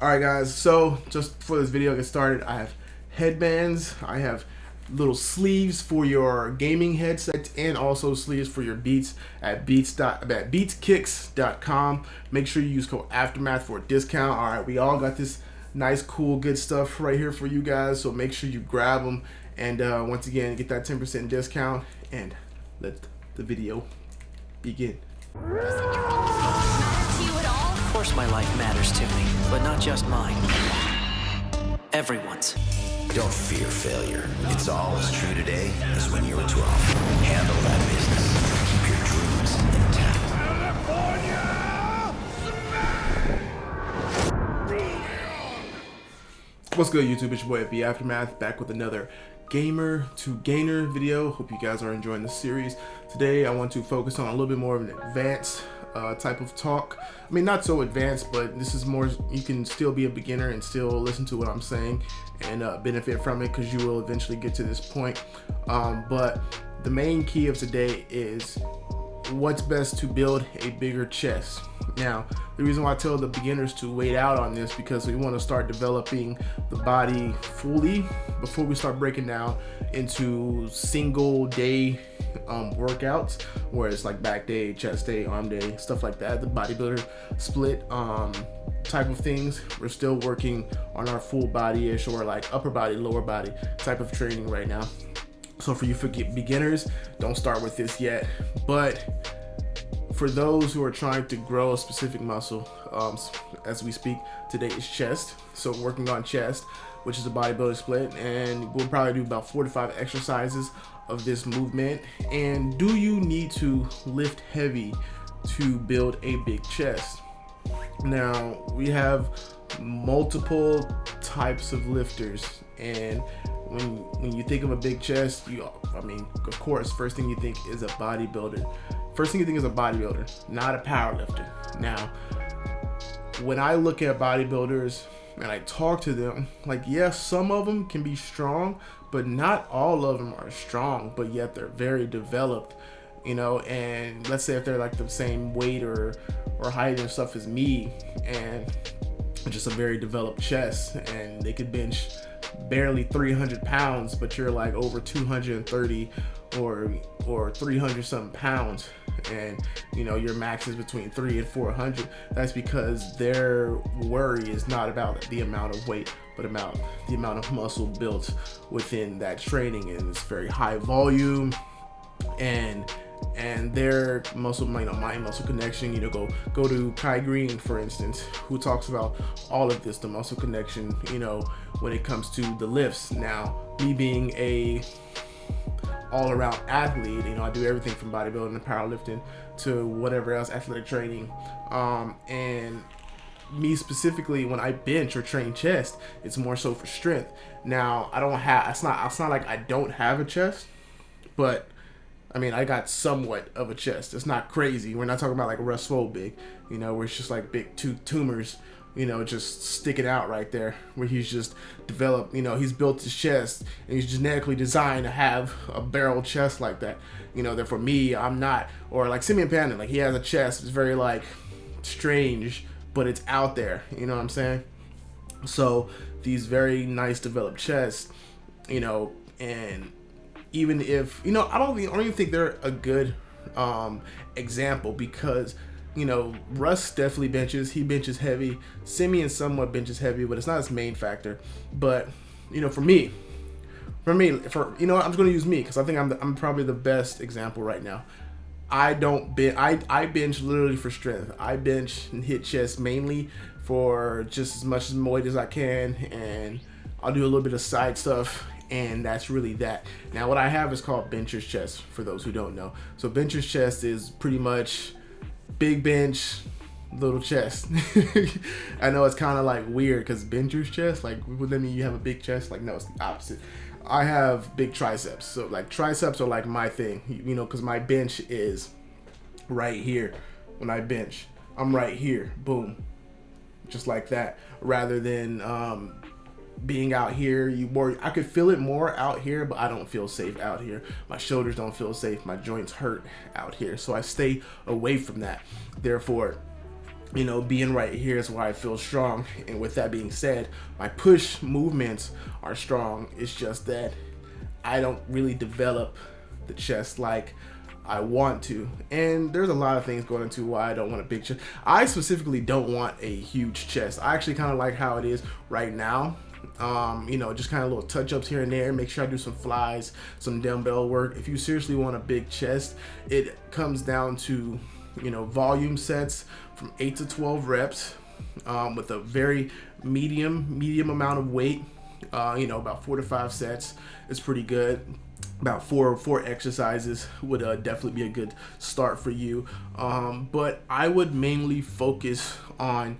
All right, guys. So just before this video gets started, I have headbands. I have little sleeves for your gaming headsets and also sleeves for your beats at beats at beatskicks.com. Make sure you use code aftermath for a discount. All right, we all got this nice, cool, good stuff right here for you guys. So make sure you grab them and uh, once again get that 10% discount and let the video begin. Of course my life matters to me, but not just mine. Everyone's. Don't fear failure. It's all as true today as when you were 12. Handle that business. Keep your dreams intact. What's good YouTube, it's your boy FB Aftermath back with another gamer to gainer video. Hope you guys are enjoying the series. Today I want to focus on a little bit more of an advanced uh, type of talk. I mean not so advanced but this is more you can still be a beginner and still listen to what I'm saying and uh, benefit from it because you will eventually get to this point. Um, but the main key of today is what's best to build a bigger chest. Now, the reason why I tell the beginners to wait out on this because we want to start developing the body fully before we start breaking down into single day um, workouts where it's like back day, chest day, arm day, stuff like that. The bodybuilder split um, type of things. We're still working on our full body-ish or like upper body, lower body type of training right now. So for you for beginners, don't start with this yet. But for those who are trying to grow a specific muscle, um, as we speak, today is chest. So working on chest, which is a bodybuilding split, and we'll probably do about four to five exercises of this movement. And do you need to lift heavy to build a big chest? Now we have multiple types of lifters and when when you think of a big chest you i mean of course first thing you think is a bodybuilder first thing you think is a bodybuilder not a power lifter now when i look at bodybuilders and i talk to them like yes some of them can be strong but not all of them are strong but yet they're very developed you know? And let's say if they're like the same weight or or height and stuff as me and just a very developed chest and they could bench barely 300 pounds but you're like over 230 or or 300 something pounds. And you know your max is between 3 and 400 that's because their worry is not about the amount of weight but about the amount of muscle built within that training. And it's very high volume and and their muscle you know mind muscle connection you know go go to Kai Greene, for instance who talks about all of this the muscle connection you know when it comes to the lifts now me being a all-around athlete you know i do everything from bodybuilding and powerlifting to whatever else athletic training um and me specifically when I bench or train chest, it's more so for strength. Now I don't have it's not it's not like I don't have a chest, but I mean, I got somewhat of a chest. It's not crazy. We're not talking about like Russ Swole big, you know, where it's just like big two tumors, you know, just sticking out right there. Where he's just developed, you know, he's built his chest and he's genetically designed to have a barrel chest like that. You know, that for me, I'm not. Or like Simeon Panda, like he has a chest. It's very like strange, but it's out there. You know what I'm saying? So these very nice developed chests, you know, and even if you know I don't even, I don't even think they're a good um, example because you know Russ definitely benches he benches heavy. Simeon somewhat benches heavy but it's not his main factor. But you know for me for me for you know I'm just gonna use me because I think I'm the, I'm probably the best example right now. I don't bench I, I bench literally for strength. I bench and hit chest mainly for just as much as weight as I can and I'll do a little bit of side stuff and that's really that. Now what I have is called bencher's chest for those who don't know. So bencher's chest is pretty much big bench, little chest. I know it's kind of like weird because bencher's chest, like would that mean you have a big chest? Like no, it's the opposite. I have big triceps. So like triceps are like my thing, you know, because my bench is right here when I bench. I'm right here, boom, just like that, rather than um, being out here you more i could feel it more out here but i don't feel safe out here my shoulders don't feel safe my joints hurt out here so i stay away from that therefore you know, being right here is why I feel strong. And with that being said, my push movements are strong. It's just that I don't really develop the chest like I want to. And there's a lot of things going into why I don't want a big chest. I specifically don't want a huge chest. I actually kind of like how it is right now. Um, you know, just kind of little touch-ups here and there. Make sure I do some flies, some dumbbell work. If you seriously want a big chest, it comes down to, you know, volume sets from 8 to 12 reps um, with a very medium, medium amount of weight. Uh, you know, about four to five sets is pretty good about four four exercises would uh, definitely be a good start for you um, but I would mainly focus on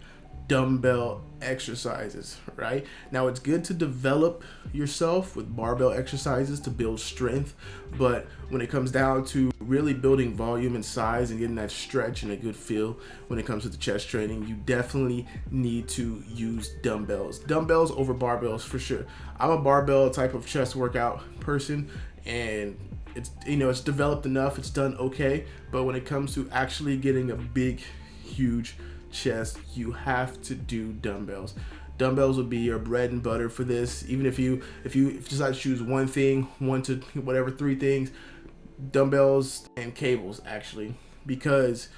dumbbell exercises right? Now it's good to develop yourself with barbell exercises to build strength but when it comes down to really building volume and size and getting that stretch and a good feel when it comes to the chest training you definitely need to use dumbbells. Dumbbells over barbells for sure. I'm a barbell type of chest workout person and it's you know it's developed enough it's done okay but when it comes to actually getting a big huge chest you have to do dumbbells. Dumbbells will be your bread and butter for this. Even if you if you, decide to choose one thing one to whatever three things dumbbells and cables actually. Because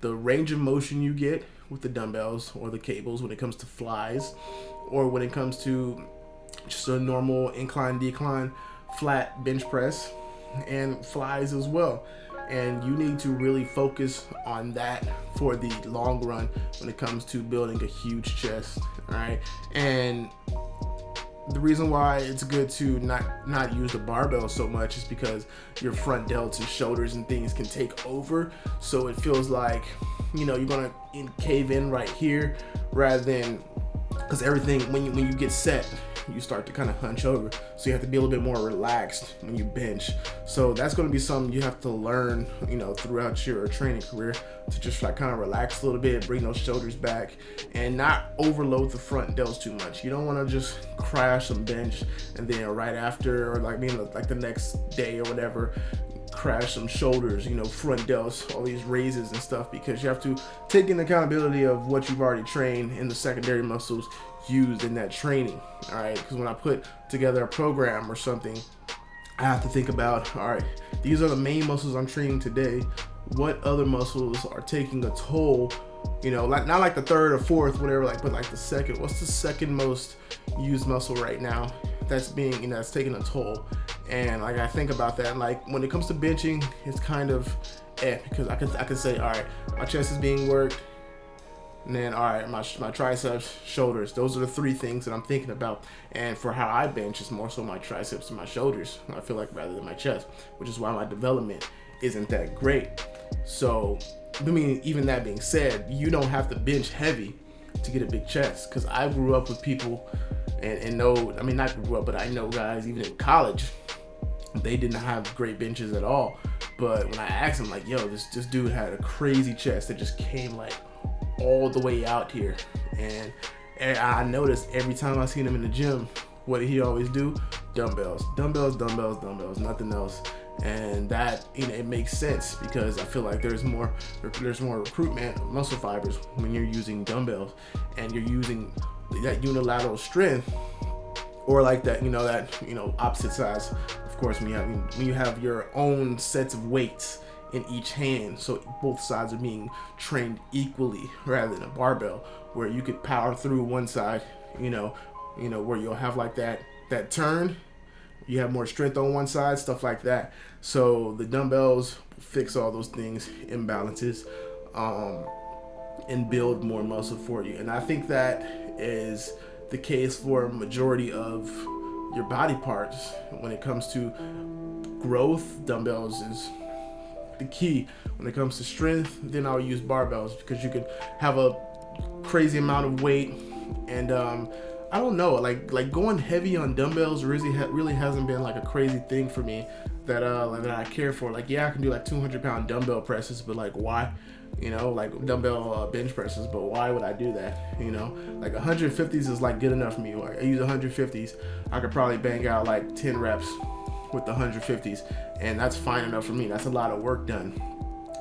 the range of motion you get with the dumbbells or the cables when it comes to flies or when it comes to just a normal incline decline flat bench press and flies as well and you need to really focus on that for the long run when it comes to building a huge chest all right and the reason why it's good to not not use the barbell so much is because your front delts and shoulders and things can take over. So it feels like you know you're gonna cave in right here rather than because everything when you when you get set you start to kind of hunch over. So you have to be a little bit more relaxed when you bench. So that's going to be something you have to learn, you know, throughout your training career to just like kind of relax a little bit, bring those shoulders back and not overload the front delts too much. You don't want to just crash some bench and then right after or like being like the next day or whatever, crash some shoulders, you know, front delts, all these raises and stuff because you have to take in accountability of what you've already trained in the secondary muscles used in that training. All right, because when I put together a program or something, I have to think about, all right, these are the main muscles I'm training today. What other muscles are taking a toll? You know, like not like the third or fourth, whatever, like, but like the second. What's the second most used muscle right now that's being, you know, that's taking a toll? And like I think about that, and like when it comes to benching, it's kind of eh because I can I can say, all right, my chest is being worked, and then, all right, my, my triceps, shoulders. Those are the three things that I'm thinking about. And for how I bench, it's more so my triceps and my shoulders, I feel like, rather than my chest, which is why my development isn't that great. So, I mean, even that being said, you don't have to bench heavy to get a big chest. Because I grew up with people and, and know, I mean, not grew up, but I know guys, even in college, they didn't have great benches at all. But when I asked them, like, yo, this, this dude had a crazy chest that just came like all the way out here. And, I noticed every time I seen him in the gym, what he always do? Dumbbells, dumbbells, dumbbells, dumbbells, nothing else. And that you know it makes sense because I feel like there's more there's more recruitment of muscle fibers when you're using dumbbells and you're using that unilateral strength or like that you know that you know opposite sides of course when you have when you have your own sets of weights in each hand so both sides are being trained equally rather than a barbell where you could power through one side you know you know where you'll have like that that turn. You have more strength on one side stuff like that. So the dumbbells fix all those things imbalances um, and build more muscle for you. And i think that is the case for a majority of your body parts when it comes to growth. Dumbbells is the key when it comes to strength then I'll use barbells because you can have a crazy amount of weight. And um, I don't know like like going heavy on dumbbells really ha really hasn't been like a crazy thing for me that uh that I care for. Like yeah I can do like 200 pound dumbbell presses but like why you know like dumbbell uh, bench presses but why would I do that you know? Like 150s is like good enough for me. I use 150s I could probably bang out like 10 reps with the 150s and that's fine enough for me that's a lot of work done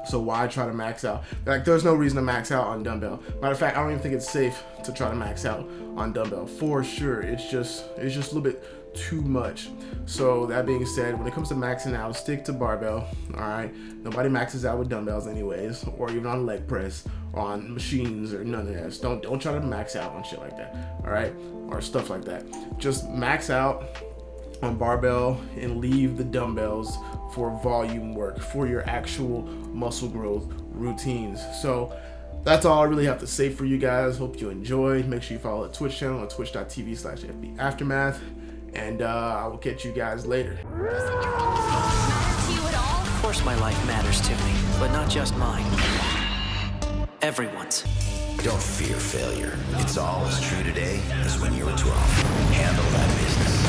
So why try to max out? Like, there's no reason to max out on dumbbell. Matter of fact, I don't even think it's safe to try to max out on dumbbell for sure. It's just, it's just a little bit too much. So that being said, when it comes to maxing out, stick to barbell. All right. Nobody maxes out with dumbbells anyways, or even on leg press, or on machines, or none of that. Don't don't try to max out on shit like that. All right, or stuff like that. Just max out on barbell and leave the dumbbells for volume work for your actual muscle growth routines. So that's all I really have to say for you guys. Hope you enjoy. Make sure you follow the Twitch channel on twitch.tv slash FB Aftermath. And uh, I will catch you guys later. Of course my life matters to me, but not just mine. Everyone's. Don't fear failure. It's all as true today as when you were 12. Handle that business.